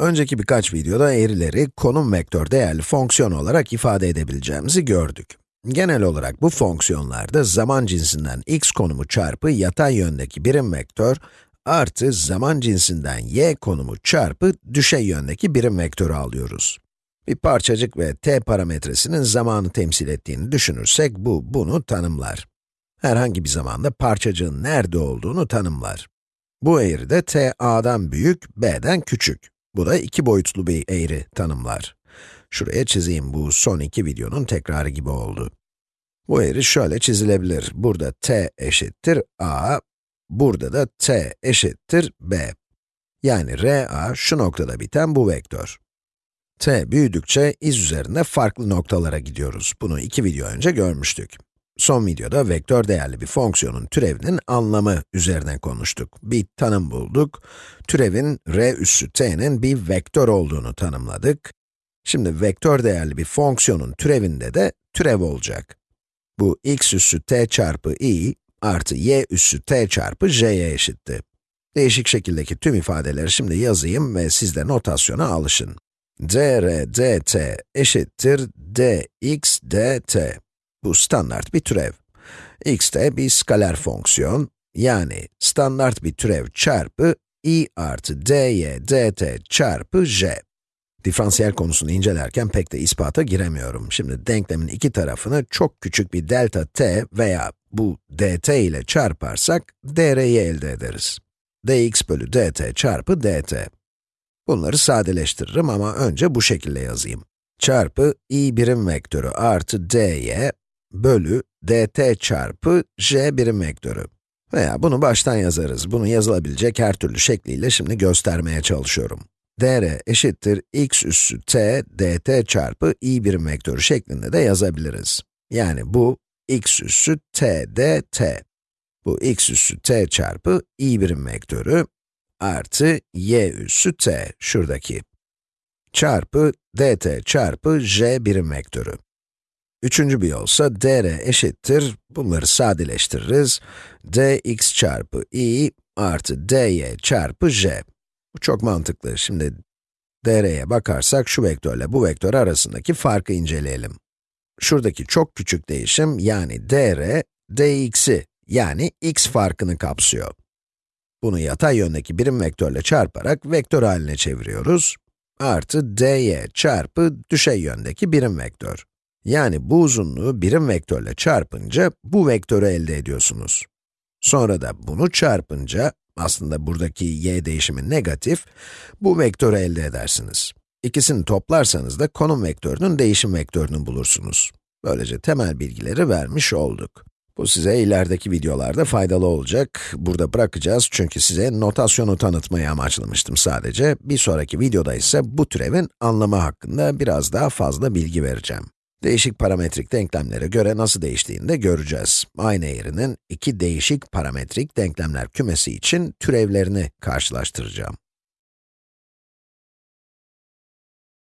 Önceki birkaç videoda eğrileri konum vektör değerli fonksiyon olarak ifade edebileceğimizi gördük. Genel olarak bu fonksiyonlarda zaman cinsinden x konumu çarpı yatay yöndeki birim vektör artı zaman cinsinden y konumu çarpı düşey yöndeki birim vektörü alıyoruz. Bir parçacık ve t parametresinin zamanı temsil ettiğini düşünürsek bu, bunu tanımlar. Herhangi bir zamanda parçacığın nerede olduğunu tanımlar. Bu eğri de t a'dan büyük, b'den küçük. Bu da iki boyutlu bir eğri tanımlar. Şuraya çizeyim, bu son iki videonun tekrarı gibi oldu. Bu eğri şöyle çizilebilir. Burada t eşittir a, burada da t eşittir b. Yani RA şu noktada biten bu vektör. t büyüdükçe iz üzerinde farklı noktalara gidiyoruz. Bunu iki video önce görmüştük. Son videoda vektör değerli bir fonksiyonun türevinin anlamı üzerine konuştuk. Bir tanım bulduk. Türevin r üssü t'nin bir vektör olduğunu tanımladık. Şimdi vektör değerli bir fonksiyonun türevinde de türev olacak. Bu x üssü t çarpı i artı y üssü t çarpı j'ye eşitti. Değişik şekildeki tüm ifadeleri şimdi yazayım ve siz de notasyona alışın. dr dt eşittir dx dt. Bu standart bir türev. x de bir skaler fonksiyon, yani standart bir türev çarpı i artı dy dt çarpı j. Diferansiyel konusunu incelerken pek de ispata giremiyorum. Şimdi denklemin iki tarafını çok küçük bir delta t veya bu dt ile çarparsak dr'yi elde ederiz. dx bölü dt çarpı dt. Bunları sadeleştiririm ama önce bu şekilde yazayım. Çarpı i birim vektörü artı dy bölü dt çarpı j birim vektörü. Veya bunu baştan yazarız. Bunu yazılabilecek her türlü şekliyle şimdi göstermeye çalışıyorum. dr eşittir x üssü t dt çarpı i birim vektörü şeklinde de yazabiliriz. Yani bu x üssü t dt. Bu x üssü t çarpı i birim vektörü artı y üssü t, şuradaki. Çarpı dt çarpı j birim vektörü. Üçüncü bir yolsa dr eşittir, bunları sadeleştiririz. dx çarpı i artı dy çarpı j. Bu çok mantıklı. Şimdi dr'ye bakarsak şu vektörle bu vektör arasındaki farkı inceleyelim. Şuradaki çok küçük değişim yani dr, dx'i yani x farkını kapsıyor. Bunu yatay yöndeki birim vektörle çarparak vektör haline çeviriyoruz. Artı dy çarpı düşey yöndeki birim vektör. Yani bu uzunluğu birim vektörle çarpınca bu vektörü elde ediyorsunuz. Sonra da bunu çarpınca, aslında buradaki y değişimi negatif, bu vektörü elde edersiniz. İkisini toplarsanız da konum vektörünün değişim vektörünü bulursunuz. Böylece temel bilgileri vermiş olduk. Bu size ilerideki videolarda faydalı olacak. Burada bırakacağız çünkü size notasyonu tanıtmayı amaçlamıştım sadece. Bir sonraki videoda ise bu türevin anlamı hakkında biraz daha fazla bilgi vereceğim. Değişik parametrik denklemlere göre nasıl değiştiğini de göreceğiz. Aynı eğrinin iki değişik parametrik denklemler kümesi için türevlerini karşılaştıracağım.